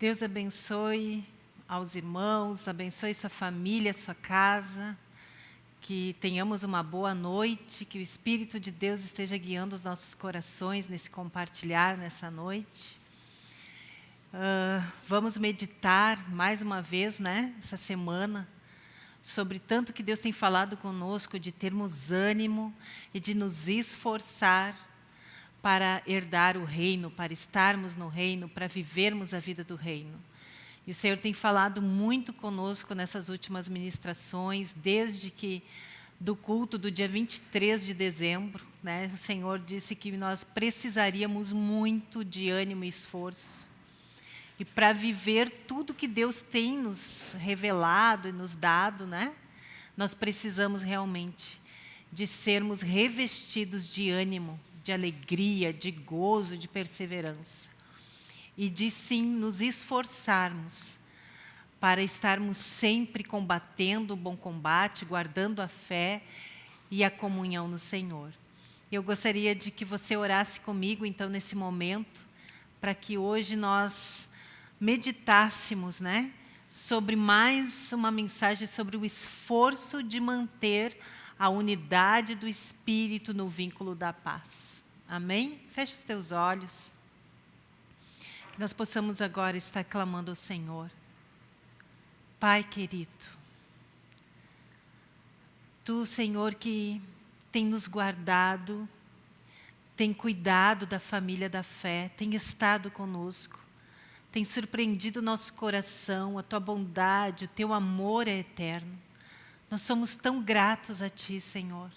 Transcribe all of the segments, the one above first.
Deus abençoe aos irmãos, abençoe sua família, sua casa, que tenhamos uma boa noite, que o Espírito de Deus esteja guiando os nossos corações nesse compartilhar nessa noite. Uh, vamos meditar mais uma vez, né, essa semana, sobre tanto que Deus tem falado conosco de termos ânimo e de nos esforçar para herdar o reino, para estarmos no reino, para vivermos a vida do reino. E o Senhor tem falado muito conosco nessas últimas ministrações, desde que do culto do dia 23 de dezembro, né, o Senhor disse que nós precisaríamos muito de ânimo e esforço. E para viver tudo que Deus tem nos revelado e nos dado, né, nós precisamos realmente de sermos revestidos de ânimo, de alegria, de gozo, de perseverança. E de sim nos esforçarmos para estarmos sempre combatendo o bom combate, guardando a fé e a comunhão no Senhor. Eu gostaria de que você orasse comigo, então, nesse momento, para que hoje nós meditássemos né, sobre mais uma mensagem sobre o esforço de manter a unidade do Espírito no vínculo da paz. Amém? Feche os teus olhos. Que nós possamos agora estar clamando ao Senhor. Pai querido, Tu, Senhor, que tem nos guardado, tem cuidado da família da fé, tem estado conosco, tem surpreendido nosso coração, a Tua bondade, o Teu amor é eterno. Nós somos tão gratos a Ti, Senhor.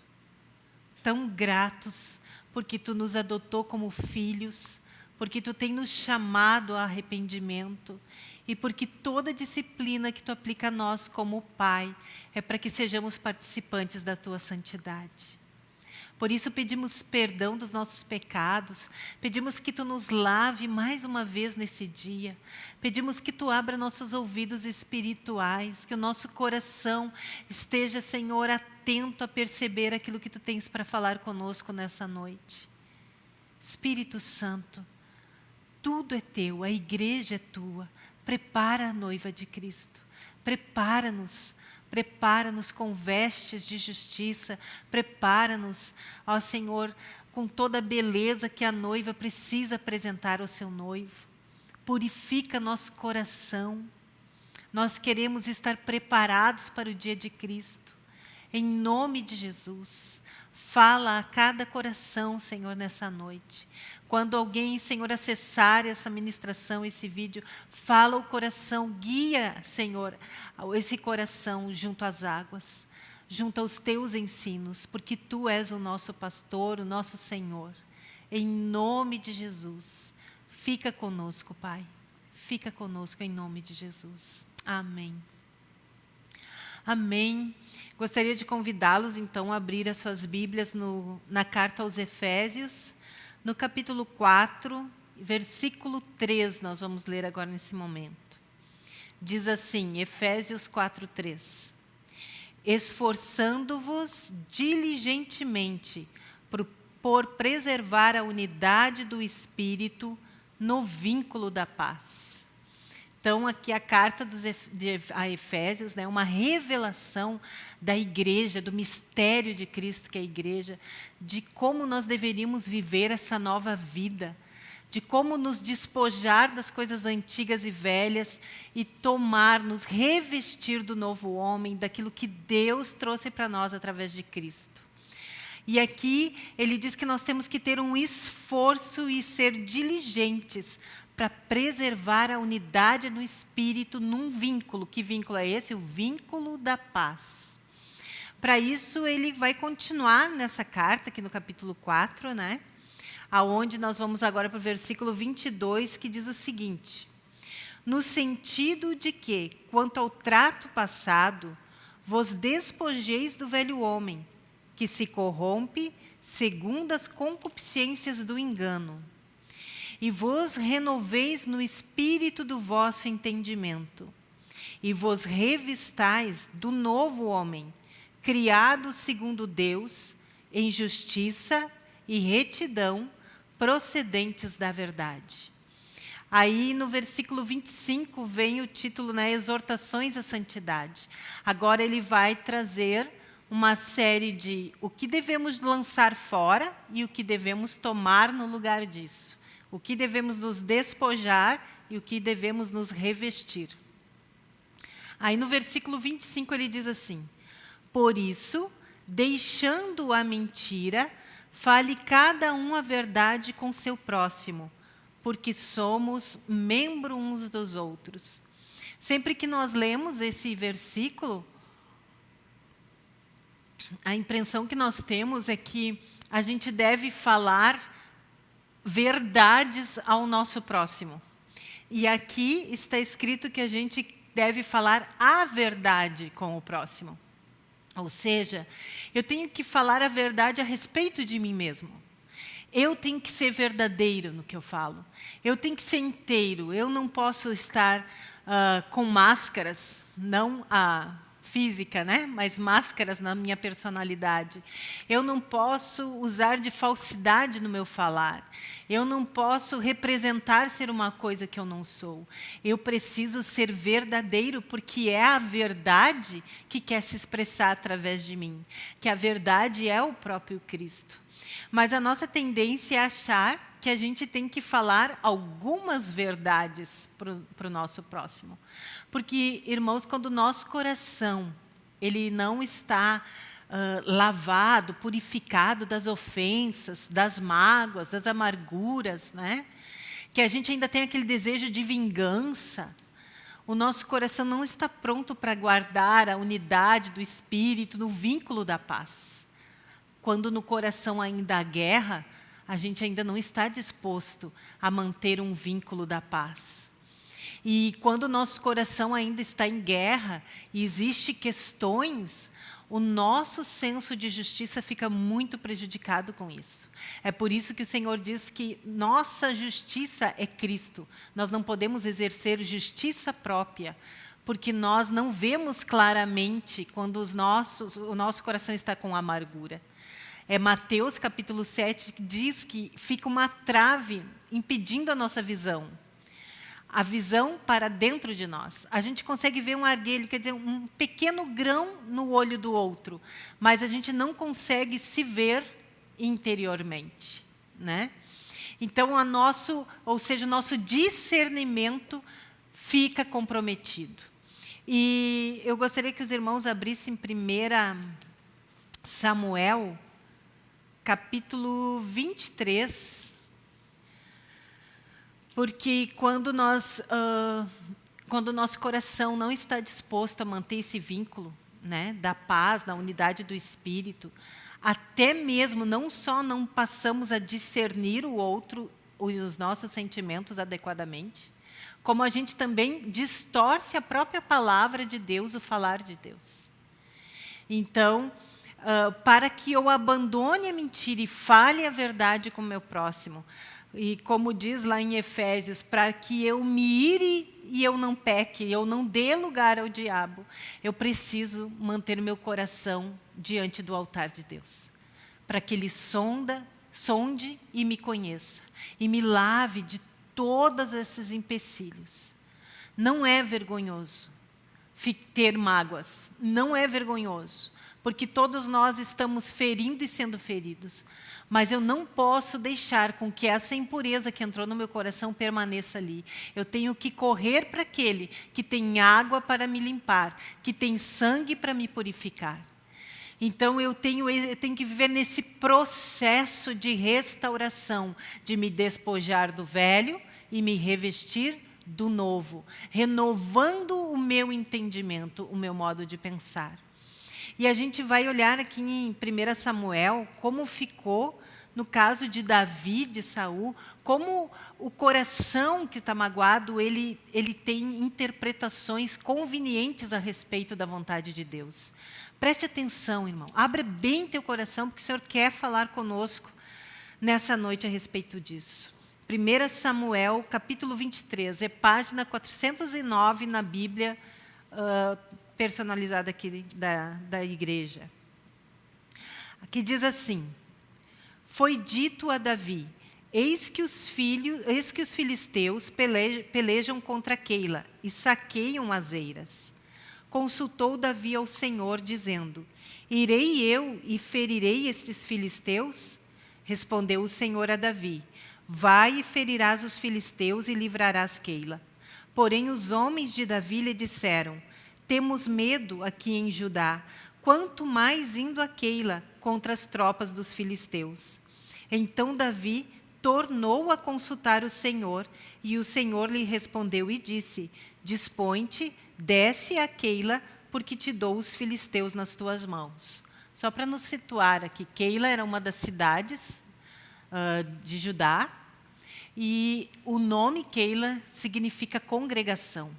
Tão gratos, porque Tu nos adotou como filhos, porque Tu tem nos chamado a arrependimento e porque toda disciplina que Tu aplica a nós como Pai é para que sejamos participantes da Tua santidade. Por isso pedimos perdão dos nossos pecados, pedimos que Tu nos lave mais uma vez nesse dia, pedimos que Tu abra nossos ouvidos espirituais, que o nosso coração esteja, Senhor, atento a perceber aquilo que Tu tens para falar conosco nessa noite. Espírito Santo, tudo é Teu, a igreja é Tua, prepara a noiva de Cristo, prepara-nos Prepara-nos com vestes de justiça. Prepara-nos, ó Senhor, com toda a beleza que a noiva precisa apresentar ao seu noivo. Purifica nosso coração. Nós queremos estar preparados para o dia de Cristo. Em nome de Jesus, fala a cada coração, Senhor, nessa noite. Quando alguém, Senhor, acessar essa ministração, esse vídeo, fala o coração, guia, Senhor, esse coração junto às águas, junto aos teus ensinos, porque tu és o nosso pastor, o nosso Senhor. Em nome de Jesus, fica conosco, Pai. Fica conosco em nome de Jesus. Amém. Amém. Gostaria de convidá-los, então, a abrir as suas Bíblias no, na carta aos Efésios, no capítulo 4, versículo 3, nós vamos ler agora nesse momento. Diz assim, Efésios 4, 3. Esforçando-vos diligentemente por, por preservar a unidade do Espírito no vínculo da paz. Então, aqui a carta dos, de, a Efésios, né, uma revelação da igreja, do mistério de Cristo que é a igreja, de como nós deveríamos viver essa nova vida, de como nos despojar das coisas antigas e velhas e tomar, nos revestir do novo homem, daquilo que Deus trouxe para nós através de Cristo. E aqui ele diz que nós temos que ter um esforço e ser diligentes para preservar a unidade no espírito num vínculo. Que vínculo é esse? O vínculo da paz. Para isso, ele vai continuar nessa carta, aqui no capítulo 4, né? aonde nós vamos agora para o versículo 22, que diz o seguinte, no sentido de que, quanto ao trato passado, vos despojeis do velho homem, que se corrompe segundo as concupiscências do engano, e vos renoveis no espírito do vosso entendimento, e vos revistais do novo homem, criado segundo Deus, em justiça e retidão, procedentes da verdade. Aí no versículo 25 vem o título, né, Exortações à Santidade. Agora ele vai trazer uma série de o que devemos lançar fora e o que devemos tomar no lugar disso. O que devemos nos despojar e o que devemos nos revestir. Aí no versículo 25 ele diz assim, Por isso, deixando a mentira, fale cada um a verdade com seu próximo, porque somos membros uns dos outros. Sempre que nós lemos esse versículo, a impressão que nós temos é que a gente deve falar verdades ao nosso próximo. E aqui está escrito que a gente deve falar a verdade com o próximo. Ou seja, eu tenho que falar a verdade a respeito de mim mesmo. Eu tenho que ser verdadeiro no que eu falo. Eu tenho que ser inteiro. Eu não posso estar uh, com máscaras, não a física, né? mas máscaras na minha personalidade. Eu não posso usar de falsidade no meu falar. Eu não posso representar ser uma coisa que eu não sou. Eu preciso ser verdadeiro, porque é a verdade que quer se expressar através de mim. Que a verdade é o próprio Cristo. Mas a nossa tendência é achar que a gente tem que falar algumas verdades para o nosso próximo. Porque, irmãos, quando o nosso coração ele não está uh, lavado, purificado das ofensas, das mágoas, das amarguras, né? que a gente ainda tem aquele desejo de vingança, o nosso coração não está pronto para guardar a unidade do Espírito no vínculo da paz. Quando no coração ainda há guerra, a gente ainda não está disposto a manter um vínculo da paz. E quando o nosso coração ainda está em guerra e existem questões, o nosso senso de justiça fica muito prejudicado com isso. É por isso que o Senhor diz que nossa justiça é Cristo. Nós não podemos exercer justiça própria, porque nós não vemos claramente quando os nossos, o nosso coração está com amargura. É Mateus capítulo 7 que diz que fica uma trave impedindo a nossa visão. A visão para dentro de nós. A gente consegue ver um arguelho, quer dizer, um pequeno grão no olho do outro, mas a gente não consegue se ver interiormente. Né? Então, a nosso, ou seja, nosso discernimento fica comprometido. E eu gostaria que os irmãos abrissem 1 Samuel, capítulo 23, porque quando nós, uh, quando o nosso coração não está disposto a manter esse vínculo, né, da paz, da unidade do Espírito, até mesmo não só não passamos a discernir o outro, os nossos sentimentos adequadamente, como a gente também distorce a própria palavra de Deus, o falar de Deus. Então, uh, para que eu abandone a mentira e fale a verdade com o meu próximo. E como diz lá em Efésios, para que eu me ire e eu não peque, eu não dê lugar ao diabo, eu preciso manter meu coração diante do altar de Deus, para que Ele sonda, sonde e me conheça, e me lave de todos esses empecilhos. Não é vergonhoso ter mágoas, não é vergonhoso porque todos nós estamos ferindo e sendo feridos. Mas eu não posso deixar com que essa impureza que entrou no meu coração permaneça ali. Eu tenho que correr para aquele que tem água para me limpar, que tem sangue para me purificar. Então eu tenho, eu tenho que viver nesse processo de restauração, de me despojar do velho e me revestir do novo, renovando o meu entendimento, o meu modo de pensar. E a gente vai olhar aqui em 1 Samuel como ficou no caso de Davi, de Saul, como o coração que está magoado, ele, ele tem interpretações convenientes a respeito da vontade de Deus. Preste atenção, irmão. Abra bem teu coração, porque o Senhor quer falar conosco nessa noite a respeito disso. 1 Samuel, capítulo 23, é página 409 na Bíblia, uh, personalizada aqui da, da igreja. Aqui diz assim, foi dito a Davi, Eis que os, filhos, eis que os filisteus pelejam contra Keila e saqueiam as eiras. Consultou Davi ao Senhor, dizendo, Irei eu e ferirei estes filisteus? Respondeu o Senhor a Davi, Vai e ferirás os filisteus e livrarás Keila. Porém os homens de Davi lhe disseram, Temos medo aqui em Judá, quanto mais indo a Keila contra as tropas dos filisteus. Então Davi tornou a consultar o Senhor, e o Senhor lhe respondeu e disse, Dispõe-te, desce a Keila, porque te dou os filisteus nas tuas mãos. Só para nos situar aqui, Keila era uma das cidades uh, de Judá, e o nome Keila significa congregação.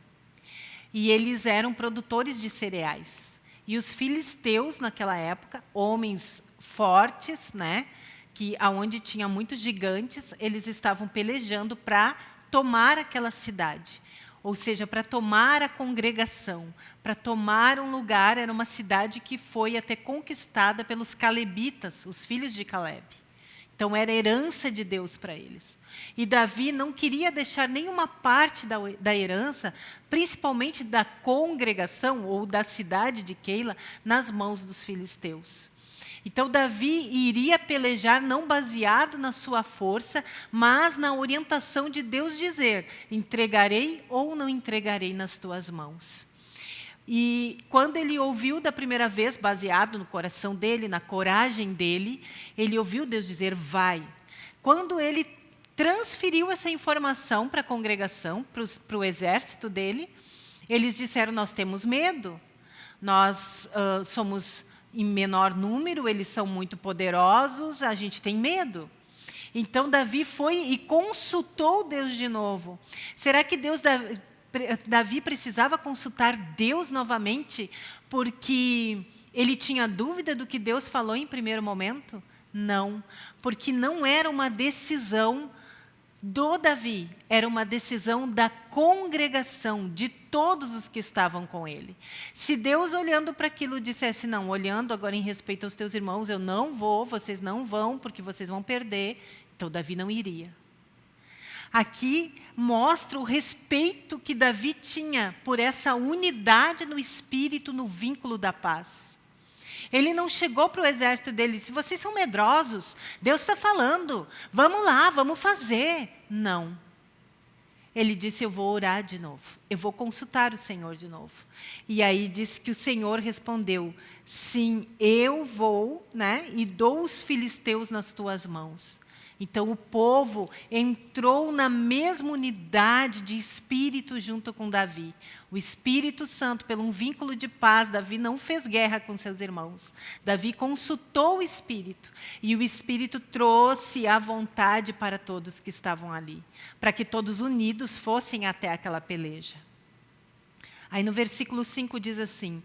E eles eram produtores de cereais. E os filisteus, naquela época, homens fortes, né, que aonde tinha muitos gigantes, eles estavam pelejando para tomar aquela cidade. Ou seja, para tomar a congregação, para tomar um lugar, era uma cidade que foi até conquistada pelos calebitas, os filhos de Caleb. Então, era herança de Deus para eles. E Davi não queria deixar nenhuma parte da, da herança, principalmente da congregação ou da cidade de Keila, nas mãos dos filisteus. Então, Davi iria pelejar não baseado na sua força, mas na orientação de Deus dizer, entregarei ou não entregarei nas tuas mãos. E quando ele ouviu da primeira vez, baseado no coração dele, na coragem dele, ele ouviu Deus dizer, vai. Quando ele transferiu essa informação para a congregação, para o exército dele, eles disseram, nós temos medo, nós uh, somos em menor número, eles são muito poderosos, a gente tem medo. Então, Davi foi e consultou Deus de novo. Será que Deus Davi precisava consultar Deus novamente porque ele tinha dúvida do que Deus falou em primeiro momento? Não, porque não era uma decisão do Davi, era uma decisão da congregação, de todos os que estavam com ele. Se Deus olhando para aquilo dissesse, não, olhando agora em respeito aos teus irmãos, eu não vou, vocês não vão, porque vocês vão perder, então Davi não iria. Aqui mostra o respeito que Davi tinha por essa unidade no espírito, no vínculo da paz. Ele não chegou para o exército dele e disse, vocês são medrosos, Deus está falando, vamos lá, vamos fazer. Não. Ele disse, eu vou orar de novo, eu vou consultar o Senhor de novo. E aí disse que o Senhor respondeu, sim, eu vou né, e dou os filisteus nas tuas mãos. Então o povo entrou na mesma unidade de espírito junto com Davi. O Espírito Santo, pelo um vínculo de paz, Davi não fez guerra com seus irmãos. Davi consultou o Espírito e o Espírito trouxe a vontade para todos que estavam ali, para que todos unidos fossem até aquela peleja. Aí no versículo 5 diz assim,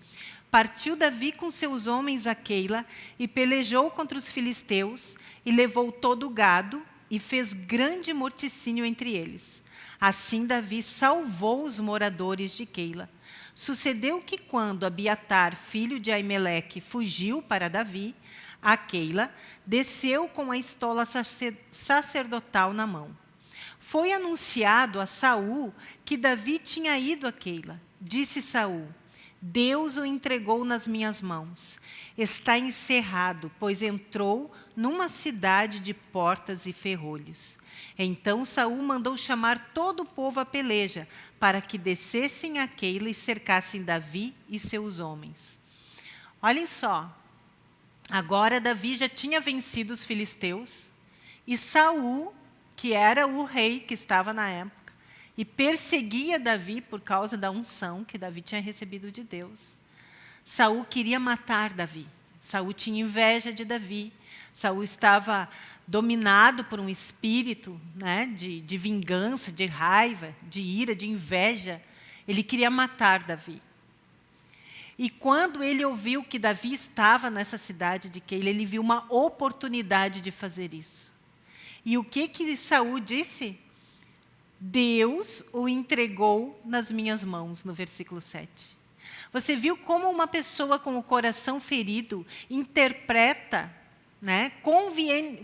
Partiu Davi com seus homens a Keila e pelejou contra os filisteus e levou todo o gado e fez grande morticínio entre eles. Assim Davi salvou os moradores de Keila. Sucedeu que quando Abiatar, filho de Aimeleque, fugiu para Davi, a Keila, desceu com a estola sacerdotal na mão. Foi anunciado a Saul que Davi tinha ido a Keila. Disse Saul: Deus o entregou nas minhas mãos. Está encerrado, pois entrou numa cidade de portas e ferrolhos. Então Saul mandou chamar todo o povo à peleja, para que descessem a Keila e cercassem Davi e seus homens. Olhem só, agora Davi já tinha vencido os filisteus, e Saul, que era o rei que estava na época, e perseguia Davi por causa da unção que Davi tinha recebido de Deus. Saul queria matar Davi. Saul tinha inveja de Davi. Saul estava dominado por um espírito né, de, de vingança, de raiva, de ira, de inveja. Ele queria matar Davi. E quando ele ouviu que Davi estava nessa cidade de Keila, ele viu uma oportunidade de fazer isso. E o que que Saul disse? Deus o entregou nas minhas mãos, no versículo 7. Você viu como uma pessoa com o coração ferido interpreta né,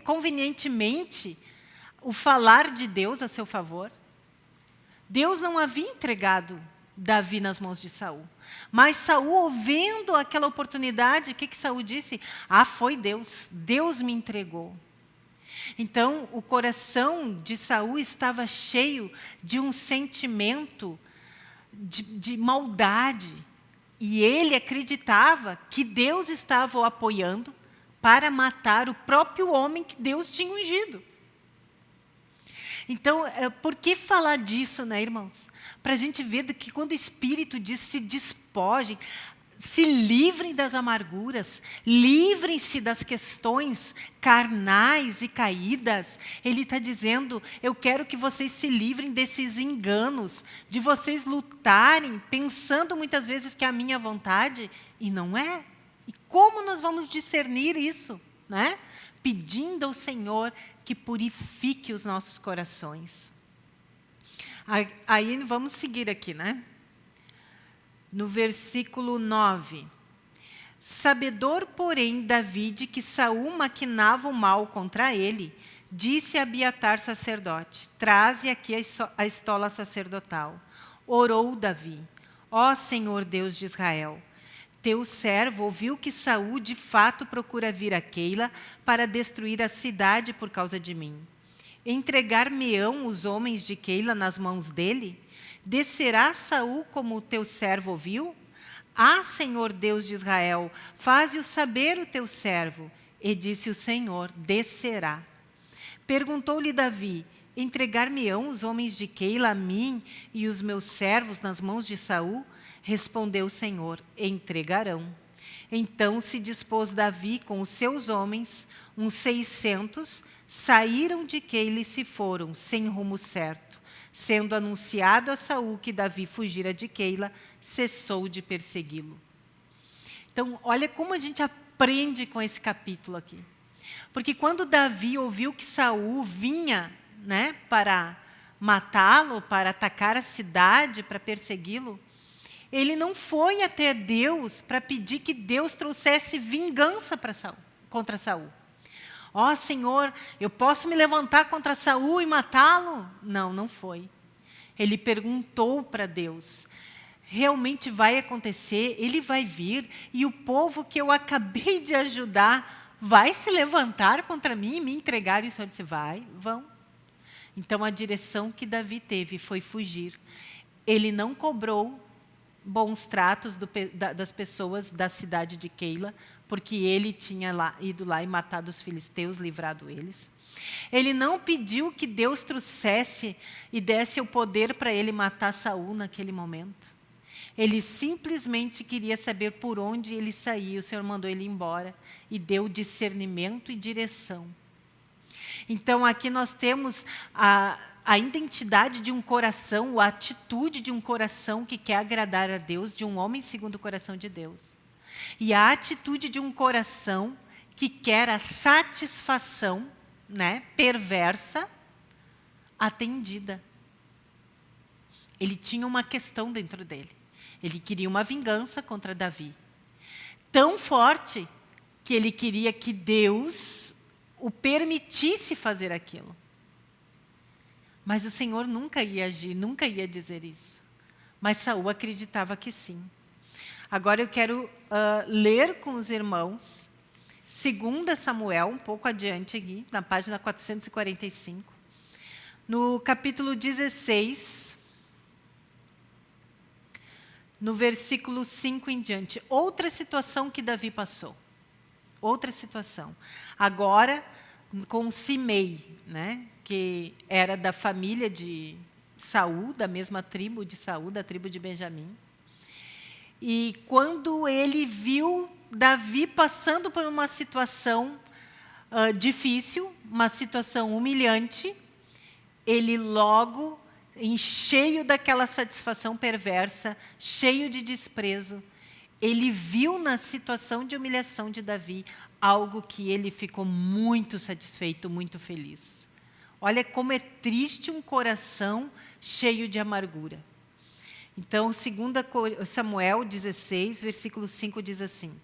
convenientemente o falar de Deus a seu favor. Deus não havia entregado Davi nas mãos de Saul. Mas Saul, ouvindo aquela oportunidade, o que, que Saul disse? Ah, foi Deus, Deus me entregou. Então, o coração de Saul estava cheio de um sentimento de, de maldade. E ele acreditava que Deus estava o apoiando para matar o próprio homem que Deus tinha ungido. Então, é, por que falar disso, né, irmãos? Para a gente ver que quando o Espírito diz se despojem, se livrem das amarguras, livrem-se das questões carnais e caídas. Ele está dizendo, eu quero que vocês se livrem desses enganos, de vocês lutarem, pensando muitas vezes que é a minha vontade, e não é. E como nós vamos discernir isso? Né? Pedindo ao Senhor que purifique os nossos corações. Aí vamos seguir aqui, né? No versículo 9. Sabedor, porém, Davi de que Saul maquinava o mal contra ele, disse a Abiatar sacerdote, traze aqui a estola sacerdotal. Orou Davi, ó Senhor Deus de Israel, teu servo ouviu que Saul de fato procura vir a Keila para destruir a cidade por causa de mim. Entregar-me-ão os homens de Keila nas mãos dele? Descerá Saul como o teu servo ouviu? Ah, Senhor Deus de Israel, faze-o saber o teu servo. E disse o Senhor, descerá. Perguntou-lhe Davi, entregar-me-ão os homens de Keila a mim e os meus servos nas mãos de Saul? Respondeu o Senhor, entregarão. Então se dispôs Davi com os seus homens, uns seiscentos, saíram de Keila e se foram, sem rumo certo. Sendo anunciado a Saul que Davi fugira de Keila, cessou de persegui-lo. Então, olha como a gente aprende com esse capítulo aqui. Porque quando Davi ouviu que Saul vinha né, para matá-lo, para atacar a cidade, para persegui-lo, ele não foi até Deus para pedir que Deus trouxesse vingança para Saul, contra Saul. Ó oh, Senhor, eu posso me levantar contra Saul e matá-lo? Não, não foi. Ele perguntou para Deus, realmente vai acontecer, ele vai vir, e o povo que eu acabei de ajudar vai se levantar contra mim e me entregar? E o Senhor disse, vai, vão. Então a direção que Davi teve foi fugir. Ele não cobrou bons tratos do, da, das pessoas da cidade de Keila, porque ele tinha lá, ido lá e matado os filisteus, livrado eles. Ele não pediu que Deus trouxesse e desse o poder para ele matar Saul naquele momento. Ele simplesmente queria saber por onde ele saía. O Senhor mandou ele embora e deu discernimento e direção. Então, aqui nós temos a, a identidade de um coração, a atitude de um coração que quer agradar a Deus, de um homem segundo o coração de Deus. E a atitude de um coração que quer a satisfação né, perversa atendida. Ele tinha uma questão dentro dele. Ele queria uma vingança contra Davi. Tão forte que ele queria que Deus o permitisse fazer aquilo. Mas o Senhor nunca ia agir, nunca ia dizer isso. Mas Saul acreditava que sim. Agora eu quero uh, ler com os irmãos, 2 Samuel, um pouco adiante aqui, na página 445, no capítulo 16, no versículo 5 em diante. Outra situação que Davi passou. Outra situação. Agora, com Simei, né, que era da família de Saul, da mesma tribo de Saul, da tribo de Benjamim. E quando ele viu Davi passando por uma situação uh, difícil, uma situação humilhante, ele logo, em cheio daquela satisfação perversa, cheio de desprezo, ele viu na situação de humilhação de Davi algo que ele ficou muito satisfeito, muito feliz. Olha como é triste um coração cheio de amargura. Então, 2 Samuel 16, versículo 5 diz assim,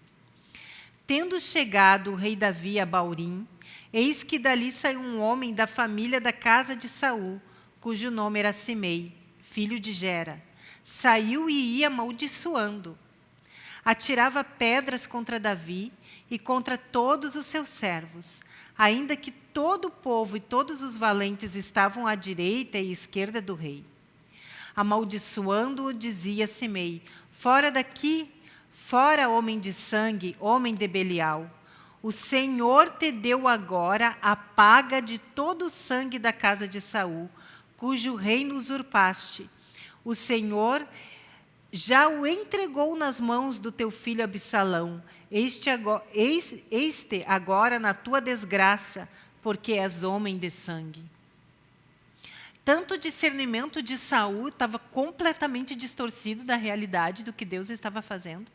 tendo chegado o rei Davi a Baurim, eis que dali saiu um homem da família da casa de Saul, cujo nome era Simei, filho de Gera. Saiu e ia amaldiçoando. Atirava pedras contra Davi e contra todos os seus servos, ainda que todo o povo e todos os valentes estavam à direita e esquerda do rei. Amaldiçoando-o, dizia Simei, fora daqui, fora homem de sangue, homem de Belial. O Senhor te deu agora a paga de todo o sangue da casa de Saul, cujo reino usurpaste. O Senhor já o entregou nas mãos do teu filho Absalão. Este agora, este agora na tua desgraça, porque és homem de sangue. Tanto o discernimento de Saul estava completamente distorcido da realidade do que Deus estava fazendo,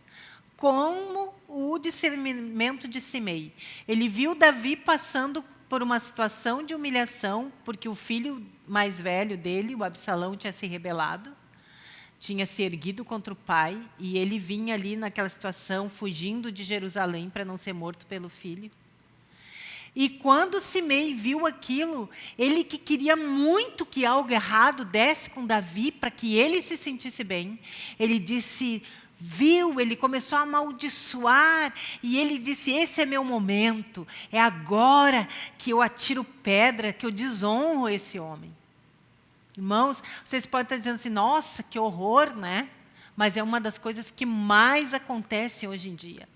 como o discernimento de Simei. Ele viu Davi passando por uma situação de humilhação, porque o filho mais velho dele, o Absalão, tinha se rebelado, tinha se erguido contra o pai, e ele vinha ali naquela situação, fugindo de Jerusalém para não ser morto pelo filho. E quando Simei viu aquilo, ele que queria muito que algo errado desse com Davi para que ele se sentisse bem, ele disse, viu, ele começou a amaldiçoar e ele disse: Esse é meu momento, é agora que eu atiro pedra, que eu desonro esse homem. Irmãos, vocês podem estar dizendo assim: Nossa, que horror, né? Mas é uma das coisas que mais acontece hoje em dia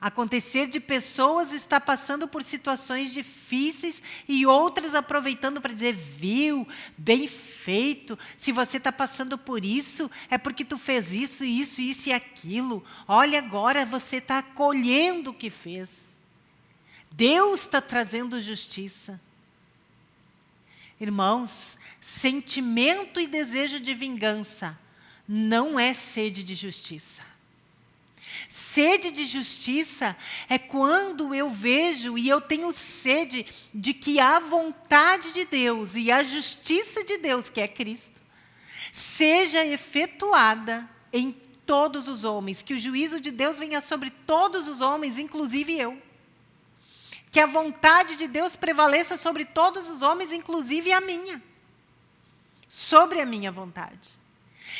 acontecer de pessoas estar passando por situações difíceis e outras aproveitando para dizer, viu, bem feito, se você está passando por isso, é porque tu fez isso, isso, isso e aquilo. Olha agora, você está colhendo o que fez. Deus está trazendo justiça. Irmãos, sentimento e desejo de vingança não é sede de justiça. Sede de justiça é quando eu vejo e eu tenho sede de que a vontade de Deus e a justiça de Deus, que é Cristo, seja efetuada em todos os homens, que o juízo de Deus venha sobre todos os homens, inclusive eu. Que a vontade de Deus prevaleça sobre todos os homens, inclusive a minha. Sobre a minha vontade.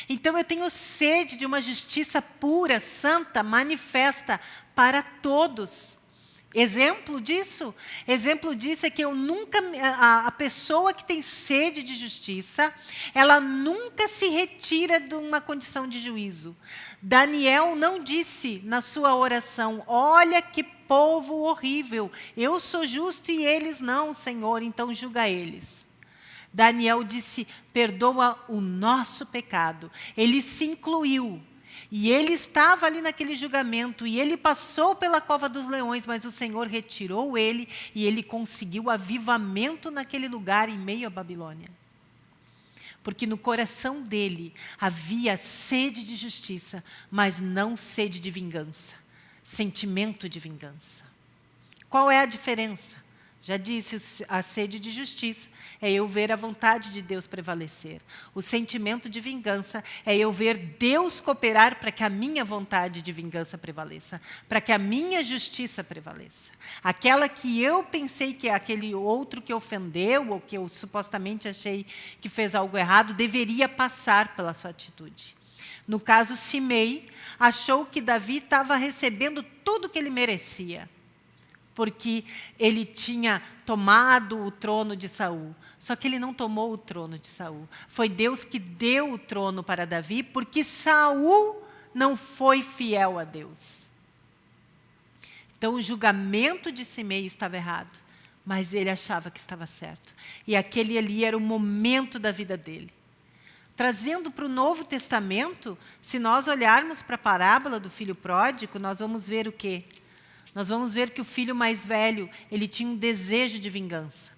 Então eu tenho sede de uma justiça pura, santa, manifesta para todos. Exemplo disso? Exemplo disso é que eu nunca, a, a, pessoa que tem sede de justiça, ela nunca se retira de uma condição de juízo. Daniel não disse na sua oração, olha que povo horrível, eu sou justo e eles não, Senhor, então julga eles. Daniel disse: perdoa o nosso pecado. Ele se incluiu. E ele estava ali naquele julgamento, e ele passou pela cova dos leões, mas o Senhor retirou ele, e ele conseguiu avivamento naquele lugar, em meio à Babilônia. Porque no coração dele havia sede de justiça, mas não sede de vingança, sentimento de vingança. Qual é a diferença? Já disse, a sede de justiça é eu ver a vontade de Deus prevalecer. O sentimento de vingança é eu ver Deus cooperar para que a minha vontade de vingança prevaleça, para que a minha justiça prevaleça. Aquela que eu pensei que é aquele outro que ofendeu, ou que eu supostamente achei que fez algo errado, deveria passar pela sua atitude. No caso, Simei achou que Davi estava recebendo tudo que ele merecia porque ele tinha tomado o trono de Saul. Só que ele não tomou o trono de Saul. Foi Deus que deu o trono para Davi, porque Saul não foi fiel a Deus. Então o julgamento de Simei estava errado, mas ele achava que estava certo. E aquele ali era o momento da vida dele. Trazendo para o Novo Testamento, se nós olharmos para a parábola do filho pródigo, nós vamos ver o quê? Nós vamos ver que o filho mais velho, ele tinha um desejo de vingança.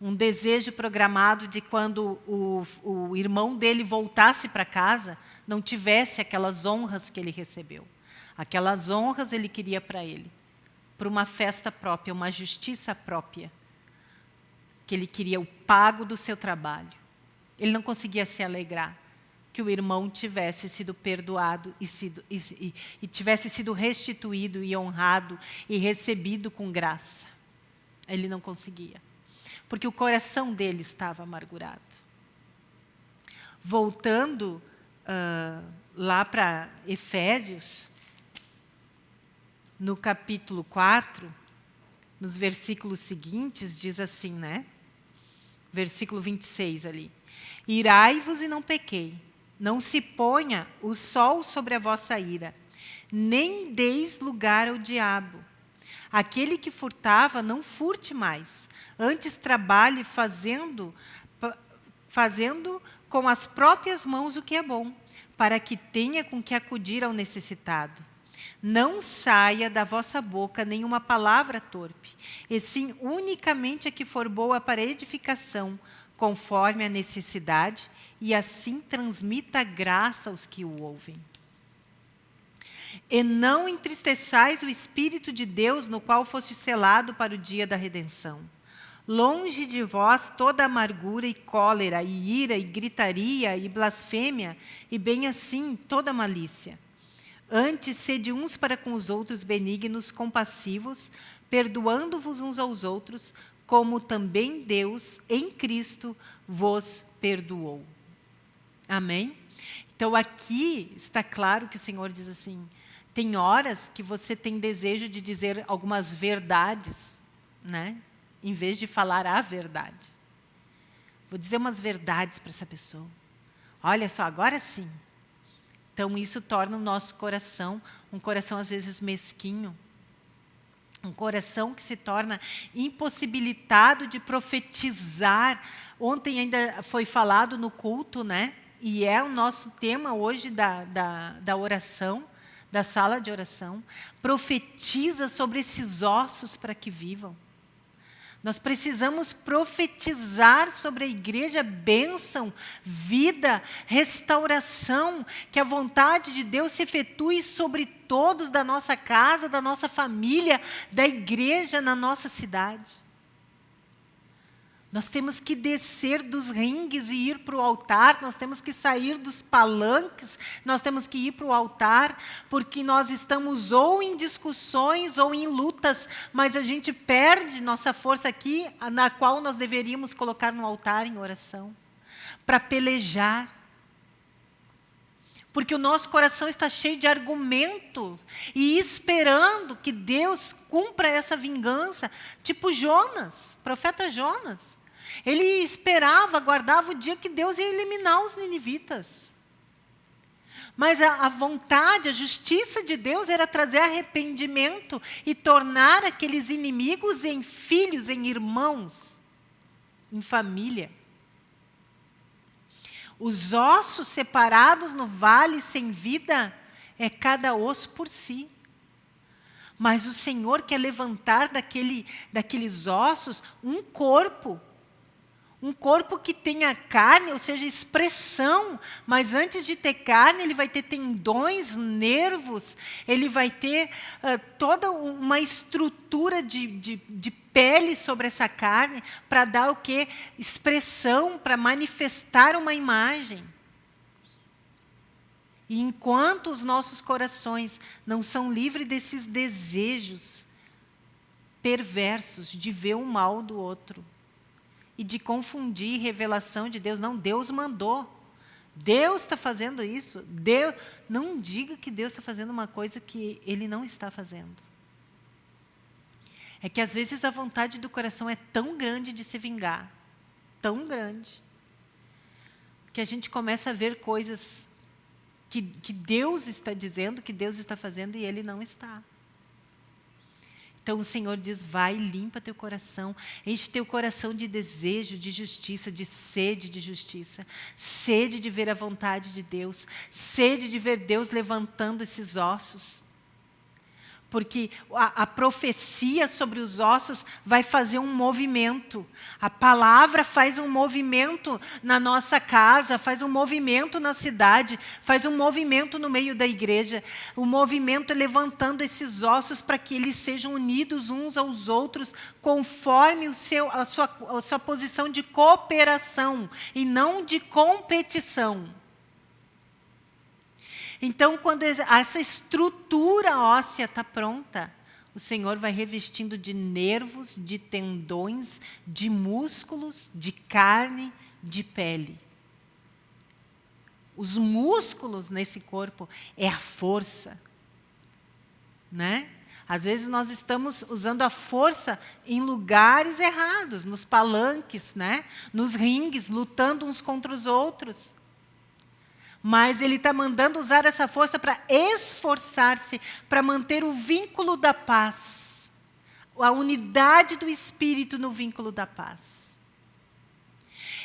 Um desejo programado de quando o, o irmão dele voltasse para casa, não tivesse aquelas honras que ele recebeu. Aquelas honras ele queria para ele, para uma festa própria, uma justiça própria. Que ele queria o pago do seu trabalho. Ele não conseguia se alegrar. Que o irmão tivesse sido perdoado e, sido, e, e, e tivesse sido restituído e honrado e recebido com graça. Ele não conseguia, porque o coração dele estava amargurado. Voltando uh, lá para Efésios, no capítulo 4, nos versículos seguintes, diz assim, né? Versículo 26 ali. Irai-vos e não pequei. Não se ponha o sol sobre a vossa ira, nem deis lugar ao diabo. Aquele que furtava, não furte mais. Antes trabalhe fazendo, fazendo com as próprias mãos o que é bom, para que tenha com que acudir ao necessitado. Não saia da vossa boca nenhuma palavra torpe, e sim unicamente a que for boa para edificação, conforme a necessidade, e assim transmita graça aos que o ouvem. E não entristeçais o Espírito de Deus, no qual foste selado para o dia da redenção. Longe de vós toda amargura e cólera, e ira, e gritaria, e blasfêmia, e bem assim toda malícia. Antes, sede uns para com os outros benignos, compassivos, perdoando-vos uns aos outros, como também Deus, em Cristo, vos perdoou. Amém? Então, aqui está claro que o Senhor diz assim, tem horas que você tem desejo de dizer algumas verdades, né? em vez de falar a verdade. Vou dizer umas verdades para essa pessoa. Olha só, agora sim. Então, isso torna o nosso coração um coração, às vezes, mesquinho, um coração que se torna impossibilitado de profetizar. Ontem ainda foi falado no culto, né? E é o nosso tema hoje da, da, da oração, da sala de oração. Profetiza sobre esses ossos para que vivam. Nós precisamos profetizar sobre a igreja bênção, vida, restauração, que a vontade de Deus se efetue sobre todos da nossa casa, da nossa família, da igreja na nossa cidade. Nós temos que descer dos ringues e ir para o altar, nós temos que sair dos palanques, nós temos que ir para o altar, porque nós estamos ou em discussões ou em lutas, mas a gente perde nossa força aqui, na qual nós deveríamos colocar no altar em oração, para pelejar. Porque o nosso coração está cheio de argumento e esperando que Deus cumpra essa vingança, tipo Jonas, profeta Jonas. Ele esperava, aguardava o dia que Deus ia eliminar os ninivitas. Mas a, a, vontade, a justiça de Deus era trazer arrependimento e tornar aqueles inimigos em filhos, em irmãos, em família. Os ossos separados no vale sem vida é cada osso por si. Mas o Senhor quer levantar daquele, daqueles ossos um corpo um corpo que tenha carne, ou seja, expressão, mas antes de ter carne, ele vai ter tendões, nervos, ele vai ter uh, toda uma estrutura de, de, de pele sobre essa carne para dar o que? Expressão, para manifestar uma imagem. E enquanto os nossos corações não são livres desses desejos perversos de ver o mal do outro, e de confundir revelação de Deus. Não, Deus mandou. Deus está fazendo isso. Deus, não diga que Deus está fazendo uma coisa que Ele não está fazendo. É que às vezes a vontade do coração é tão grande de se vingar, tão grande, que a gente começa a ver coisas que, que Deus está dizendo, que Deus está fazendo e Ele não está. Então o Senhor diz, vai, limpa teu coração, enche teu coração de desejo, de justiça, de sede de justiça, sede de ver a vontade de Deus, sede de ver Deus levantando esses ossos porque a, a, profecia sobre os ossos vai fazer um movimento. A palavra faz um movimento na nossa casa, faz um movimento na cidade, faz um movimento no meio da igreja. O movimento é levantando esses ossos para que eles sejam unidos uns aos outros, conforme o seu, a, sua, a sua posição de cooperação e não de competição. Então, quando essa estrutura óssea está pronta, o Senhor vai revestindo de nervos, de tendões, de músculos, de carne, de pele. Os músculos nesse corpo é a força. Né? Às vezes nós estamos usando a força em lugares errados, nos palanques, né? nos ringues, lutando uns contra os outros. Mas ele está mandando usar essa força para esforçar-se, para manter o vínculo da paz. A unidade do Espírito no vínculo da paz.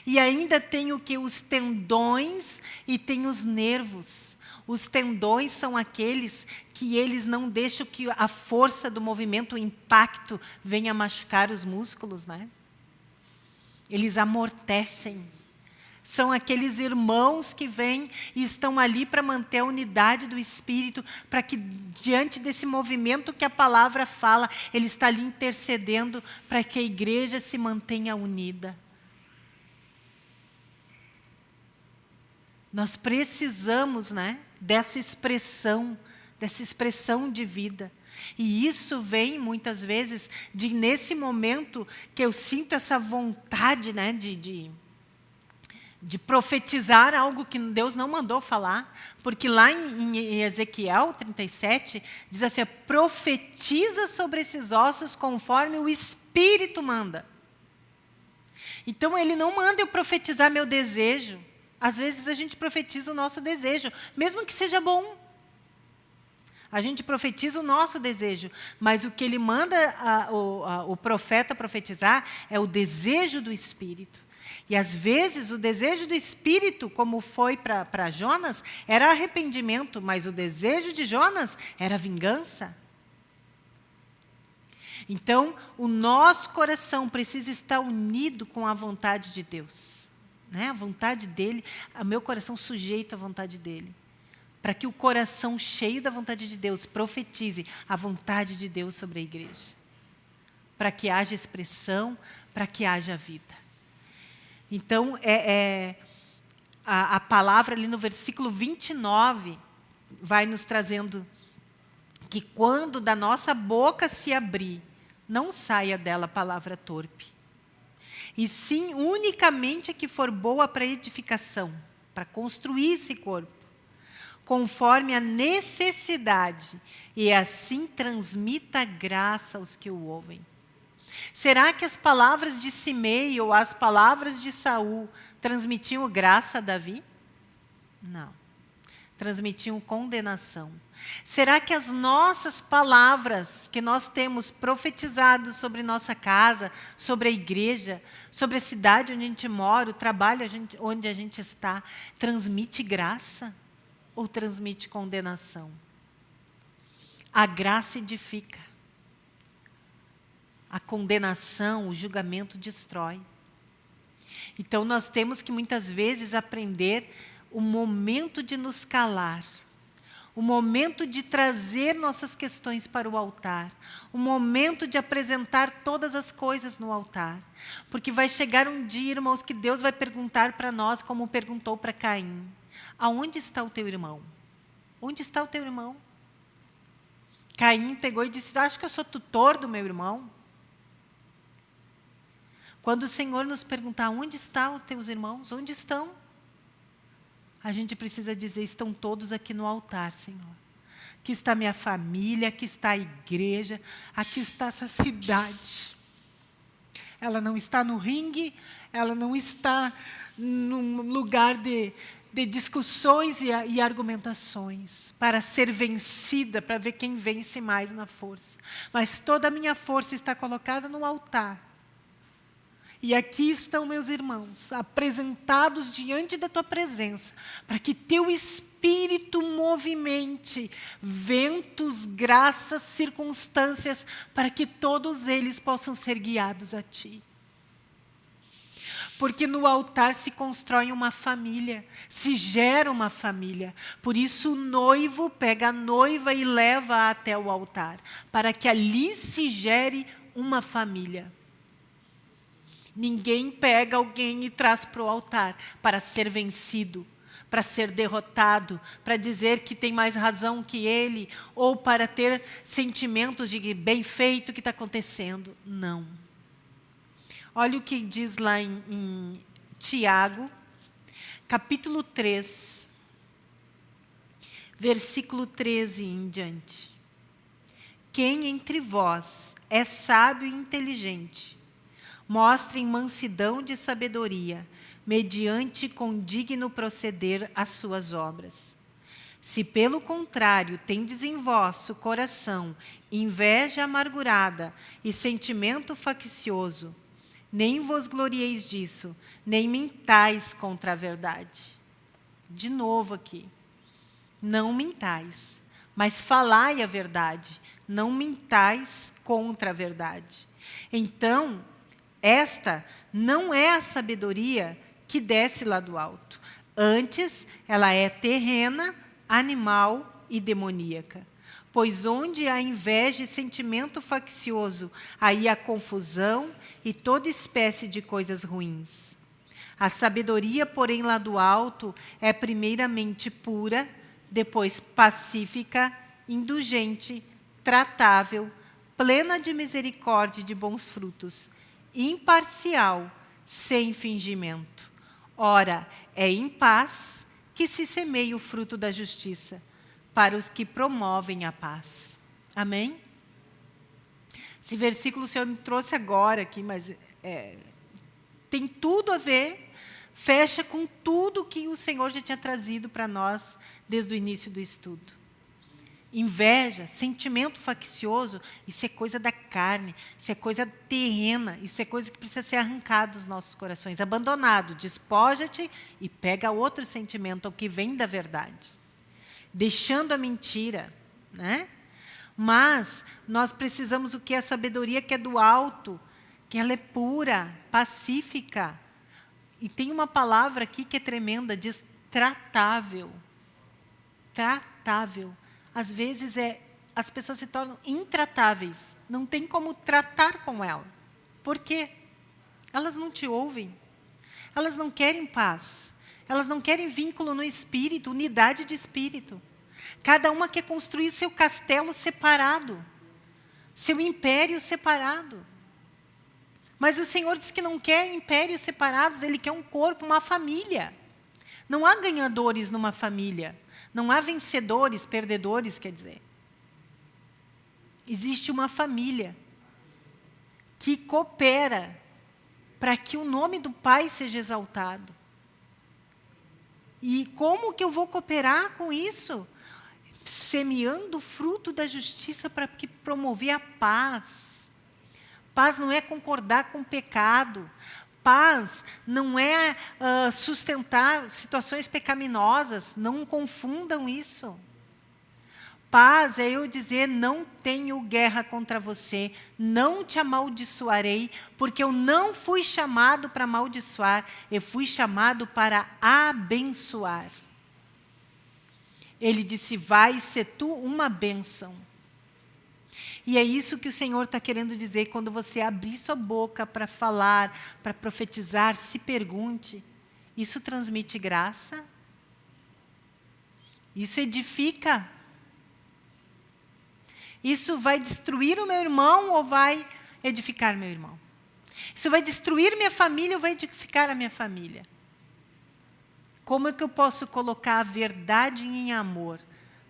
E ainda tem o que? Os tendões e tem os nervos. Os tendões são aqueles que eles não deixam que a força do movimento, o impacto, venha machucar os músculos. Né? Eles amortecem são aqueles irmãos que vêm e estão ali para manter a unidade do Espírito, para que diante desse movimento que a palavra fala, ele está ali intercedendo para que a igreja se mantenha unida. Nós precisamos né, dessa expressão, dessa expressão de vida. E isso vem, muitas vezes, de nesse momento que eu sinto essa vontade né, de, de de profetizar algo que Deus não mandou falar, porque lá em, Ezequiel 37, diz assim, profetiza sobre esses ossos conforme o Espírito manda. Então, ele não manda eu profetizar meu desejo. Às vezes, a gente profetiza o nosso desejo, mesmo que seja bom. A gente profetiza o nosso desejo, mas o que ele manda a, a, o profeta profetizar é o desejo do Espírito. E às vezes o desejo do espírito, como foi para Jonas, era arrependimento, mas o desejo de Jonas era vingança. Então, o nosso coração precisa estar unido com a vontade de Deus. Né? A vontade dele, o meu coração sujeito à vontade dele. Para que o coração cheio da vontade de Deus profetize a vontade de Deus sobre a igreja. Para que haja expressão, para que haja vida. Então, é, é a, a, palavra ali no versículo 29 vai nos trazendo que quando da nossa boca se abrir, não saia dela palavra torpe. E sim, unicamente a que for boa para edificação, para construir esse corpo, conforme a necessidade, e assim transmita graça aos que o ouvem. Será que as palavras de Simei ou as palavras de Saul transmitiam graça a Davi? Não. Transmitiam condenação. Será que as nossas palavras que nós temos profetizado sobre nossa casa, sobre a igreja, sobre a cidade onde a gente mora, o trabalho onde a gente está, transmite graça ou transmite condenação? A graça edifica. A condenação, o julgamento destrói. Então, nós temos que muitas vezes aprender o momento de nos calar, o momento de trazer nossas questões para o altar, o momento de apresentar todas as coisas no altar. Porque vai chegar um dia, irmãos, que Deus vai perguntar para nós, como perguntou para Caim: Aonde está o teu irmão? Onde está o teu irmão? Caim pegou e disse: Acho que eu sou tutor do meu irmão. Quando o Senhor nos perguntar onde estão os teus irmãos, onde estão? A gente precisa dizer, estão todos aqui no altar, Senhor. Aqui está minha família, aqui está a igreja, aqui está essa cidade. Ela não está no ringue, ela não está num lugar de, de discussões e, e, argumentações para ser vencida, para ver quem vence mais na força. Mas toda a minha força está colocada no altar e aqui estão meus irmãos, apresentados diante da tua presença, para que teu Espírito movimente ventos, graças, circunstâncias, para que todos eles possam ser guiados a ti. Porque no altar se constrói uma família, se gera uma família. Por isso o noivo pega a noiva e leva até o altar, para que ali se gere uma família. Ninguém pega alguém e traz para o altar para ser vencido, para ser derrotado, para dizer que tem mais razão que ele, ou para ter sentimentos de bem feito que está acontecendo. Não. Olha o que diz lá em, em Tiago, capítulo 3, versículo 13 em diante. Quem entre vós é sábio e inteligente, mostrem mansidão de sabedoria, mediante condigno proceder às suas obras. Se, pelo contrário, tendes em vosso coração inveja amargurada e sentimento faccioso, nem vos glorieis disso, nem mintais contra a verdade. De novo aqui. Não mintais, mas falai a verdade. Não mintais contra a verdade. Então, esta não é a sabedoria que desce lá do alto. Antes, ela é terrena, animal e demoníaca. Pois onde há inveja e sentimento faccioso, aí há confusão e toda espécie de coisas ruins. A sabedoria, porém, lá do alto, é primeiramente pura, depois pacífica, indulgente, tratável, plena de misericórdia e de bons frutos, imparcial, sem fingimento. Ora, é em paz que se semeia o fruto da justiça, para os que promovem a paz. Amém? Esse versículo o Senhor me trouxe agora aqui, mas é, tem tudo a ver, fecha com tudo que o Senhor já tinha trazido para nós desde o início do estudo. Inveja, sentimento faccioso, isso é coisa da carne, isso é coisa terrena, isso é coisa que precisa ser arrancada dos nossos corações, abandonado. Despoja-te e pega outro sentimento, o que vem da verdade. Deixando a mentira. Né? Mas nós precisamos o que? A sabedoria que é do alto, que ela é pura, pacífica. E tem uma palavra aqui que é tremenda, diz tratável. Tratável às vezes é, as pessoas se tornam intratáveis. Não tem como tratar com ela. Por quê? Elas não te ouvem. Elas não querem paz. Elas não querem vínculo no espírito, unidade de espírito. Cada uma quer construir seu castelo separado, seu império separado. Mas o Senhor diz que não quer impérios separados, Ele quer um corpo, uma família. Não há ganhadores numa família. Não há vencedores, perdedores, quer dizer. Existe uma família que coopera para que o nome do Pai seja exaltado. E como que eu vou cooperar com isso? Semeando o fruto da justiça para que promover a paz. Paz não é concordar com o pecado paz não é uh, sustentar situações pecaminosas, não confundam isso. Paz é eu dizer, não tenho guerra contra você, não te amaldiçoarei, porque eu não fui chamado para amaldiçoar, eu fui chamado para abençoar. Ele disse, vai ser tu uma bênção. E é isso que o Senhor está querendo dizer quando você abrir sua boca para falar, para profetizar, se pergunte, isso transmite graça? Isso edifica? Isso vai destruir o meu irmão ou vai edificar meu irmão? Isso vai destruir minha família ou vai edificar a minha família? Como é que eu posso colocar a verdade em amor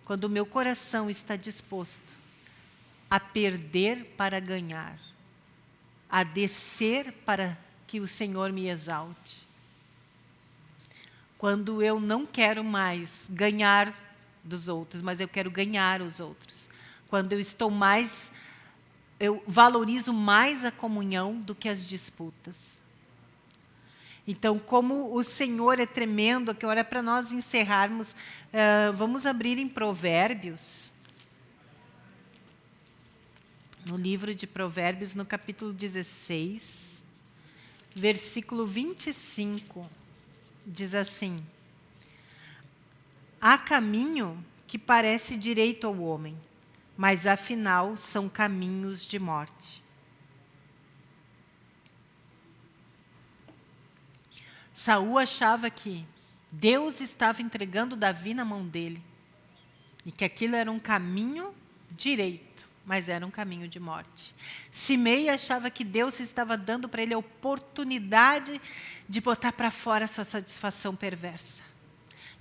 quando o meu coração está disposto a perder para ganhar, a descer para que o Senhor me exalte. Quando eu não quero mais ganhar dos outros, mas eu quero ganhar os outros. Quando eu estou mais, eu valorizo mais a comunhão do que as disputas. Então, como o Senhor é tremendo, que hora para nós encerrarmos, uh, vamos abrir em Provérbios no livro de Provérbios, no capítulo 16, versículo 25, diz assim: Há caminho que parece direito ao homem, mas afinal são caminhos de morte. Saul achava que Deus estava entregando Davi na mão dele. E que aquilo era um caminho direito, mas era um caminho de morte. Simei achava que Deus estava dando para ele a oportunidade de botar para fora sua satisfação perversa.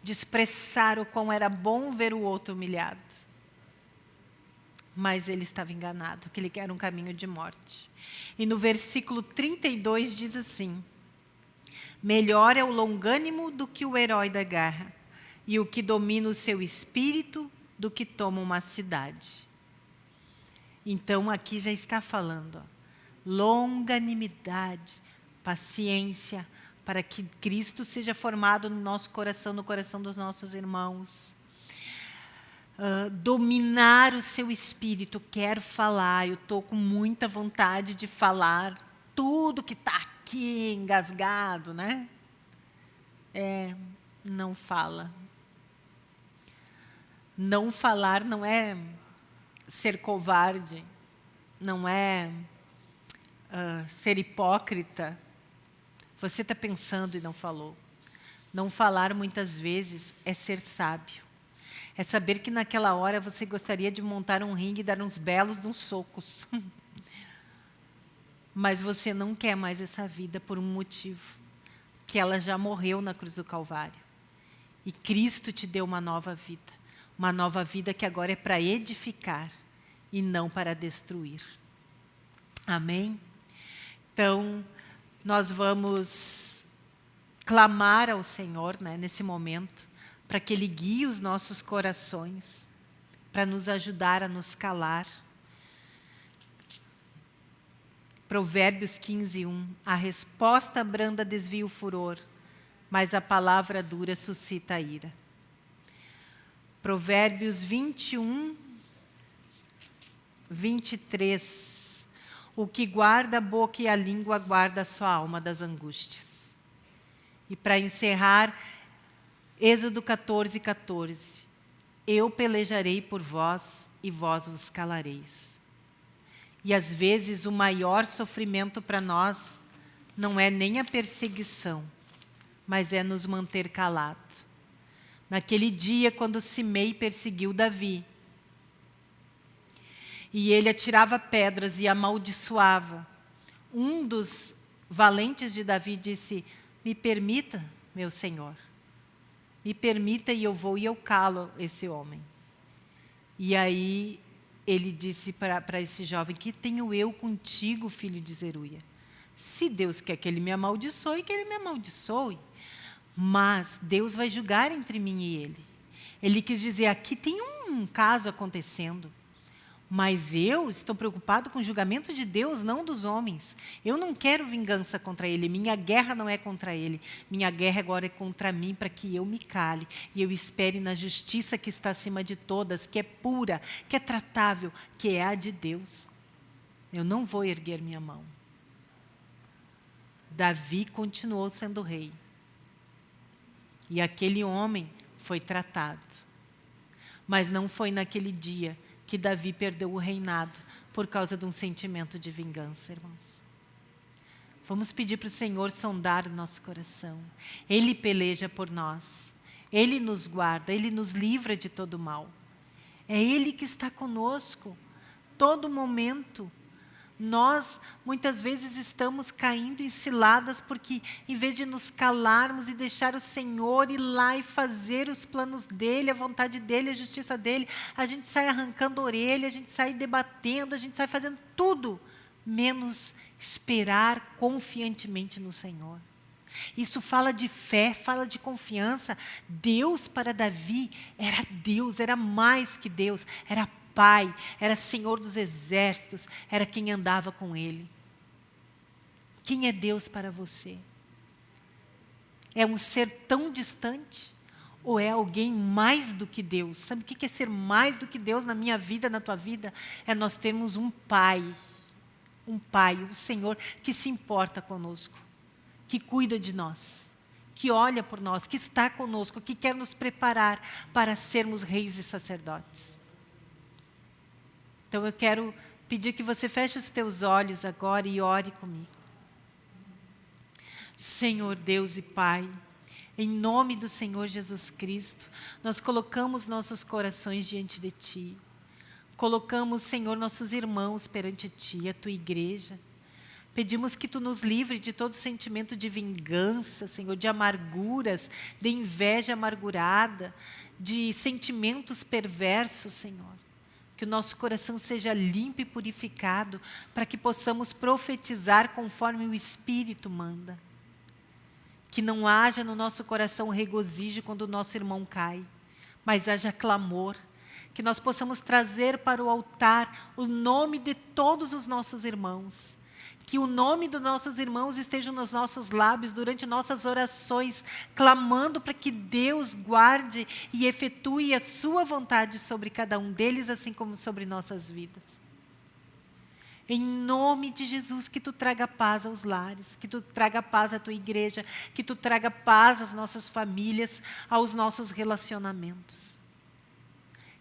De expressar o quão era bom ver o outro humilhado. Mas ele estava enganado, que ele era um caminho de morte. E no versículo 32 diz assim, Melhor é o longânimo do que o herói da guerra, e o que domina o seu espírito do que toma uma cidade. Então, aqui já está falando, ó, longanimidade, paciência, para que Cristo seja formado no nosso coração, no coração dos nossos irmãos. Uh, dominar o seu espírito, quero falar, eu estou com muita vontade de falar tudo que está aqui engasgado, né? É, não fala. Não falar não é ser covarde, não é uh, ser hipócrita. Você está pensando e não falou. Não falar muitas vezes é ser sábio. É saber que naquela hora você gostaria de montar um ringue e dar uns belos uns socos. Mas você não quer mais essa vida por um motivo. Que ela já morreu na cruz do Calvário. E Cristo te deu uma nova vida. Uma nova vida que agora é para edificar e não para destruir. Amém? Então, nós vamos clamar ao Senhor né, nesse momento, para que Ele guie os nossos corações, para nos ajudar a nos calar. Provérbios 15, 1. A resposta branda desvia o furor, mas a palavra dura suscita a ira. Provérbios 21, 23. O que guarda a boca e a língua guarda a sua alma das angústias. E para encerrar, Êxodo 14, 14. Eu pelejarei por vós e vós vos calareis. E às vezes o maior sofrimento para nós não é nem a perseguição, mas é nos manter calado. Naquele dia, quando Simei perseguiu Davi, e ele atirava pedras e amaldiçoava, um dos valentes de Davi disse, me permita, meu senhor, me permita e eu vou e eu calo esse homem. E aí ele disse para esse jovem, que tenho eu contigo, filho de Zeruia? Se Deus quer que ele me amaldiçoe, que ele me amaldiçoe. Mas Deus vai julgar entre mim e ele. Ele quis dizer, aqui tem um caso acontecendo. Mas eu estou preocupado com o julgamento de Deus, não dos homens. Eu não quero vingança contra ele. Minha guerra não é contra ele. Minha guerra agora é contra mim, para que eu me cale. E eu espere na justiça que está acima de todas, que é pura, que é tratável, que é a de Deus. Eu não vou erguer minha mão. Davi continuou sendo rei. E aquele homem foi tratado. Mas não foi naquele dia que Davi perdeu o reinado por causa de um sentimento de vingança, irmãos. Vamos pedir para o Senhor sondar o nosso coração. Ele peleja por nós. Ele nos guarda, Ele nos livra de todo mal. É Ele que está conosco, todo momento. Nós, muitas vezes, estamos caindo em ciladas porque, em vez de nos calarmos e deixar o Senhor ir lá e fazer os planos dEle, a vontade dEle, a justiça dEle, a gente sai arrancando a orelha, a gente sai debatendo, a gente sai fazendo tudo, menos esperar confiantemente no Senhor. Isso fala de fé, fala de confiança. Deus para Davi era Deus, era mais que Deus, era pai, era senhor dos exércitos, era quem andava com ele. Quem é Deus para você? É um ser tão distante? Ou é alguém mais do que Deus? Sabe o que é ser mais do que Deus na minha vida, na tua vida? É nós termos um pai, um pai, um Senhor que se importa conosco, que cuida de nós, que olha por nós, que está conosco, que quer nos preparar para sermos reis e sacerdotes. Então eu quero pedir que você feche os teus olhos agora e ore comigo. Senhor Deus e Pai, Em nome do Senhor Jesus Cristo, nós colocamos nossos corações diante de Ti. Colocamos, Senhor, nossos irmãos perante Ti, a Tua igreja. Pedimos que Tu nos livre de todo sentimento de vingança, Senhor, de amarguras, de inveja amargurada, de sentimentos perversos, Senhor. Que o nosso coração seja limpo e purificado, para que possamos profetizar conforme o Espírito manda. Que não haja no nosso coração regozijo quando o nosso irmão cai, mas haja clamor, que nós possamos trazer para o altar o nome de todos os nossos irmãos. Que o nome dos nossos irmãos esteja nos nossos lábios durante nossas orações, clamando para que Deus guarde e efetue a sua vontade sobre cada um deles, assim como sobre nossas vidas. Em nome de Jesus, que tu traga paz aos lares, que tu traga paz à tua igreja, que tu traga paz às nossas famílias, aos nossos relacionamentos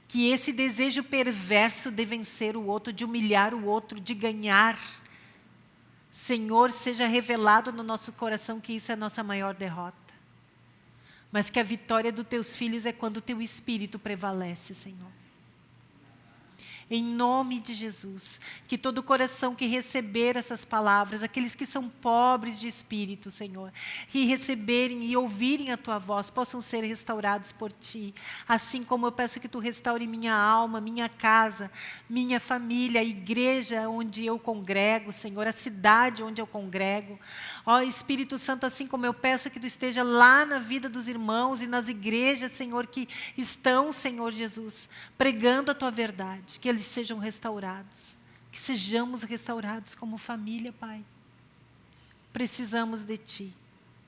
que esse desejo perverso de vencer o outro, de humilhar o outro, de ganhar, Senhor, seja revelado no nosso coração que isso é a nossa maior derrota. Mas que a vitória dos teus filhos é quando o teu espírito prevalece, Senhor. Em nome de Jesus, que todo coração que receber essas palavras, aqueles que são pobres de espírito, Senhor, que receberem e ouvirem a Tua voz, possam ser restaurados por Ti. Assim como eu peço que Tu restaure minha alma, minha casa, minha família, a igreja onde eu congrego, Senhor, a cidade onde eu congrego. Ó Espírito Santo, assim como eu peço que Tu esteja lá na vida dos irmãos e nas igrejas, Senhor, que estão, Senhor Jesus, pregando a Tua verdade, que eles sejam restaurados. Que sejamos restaurados como família, Pai. Precisamos de Ti.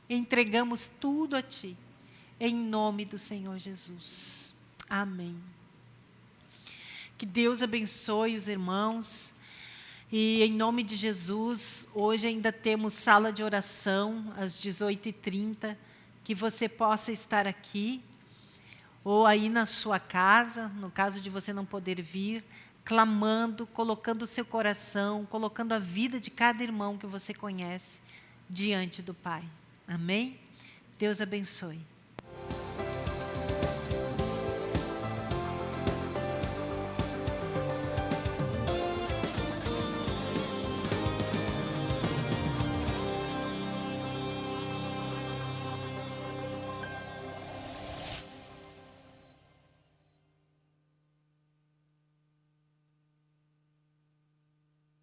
Entregamos tudo a Ti. Em nome do Senhor Jesus. Amém. Que Deus abençoe os irmãos. E em nome de Jesus, hoje ainda temos sala de oração às 18h30. Que você possa estar aqui ou aí na sua casa, no caso de você não poder vir, clamando, colocando o seu coração, colocando a vida de cada irmão que você conhece diante do Pai. Amém? Deus abençoe.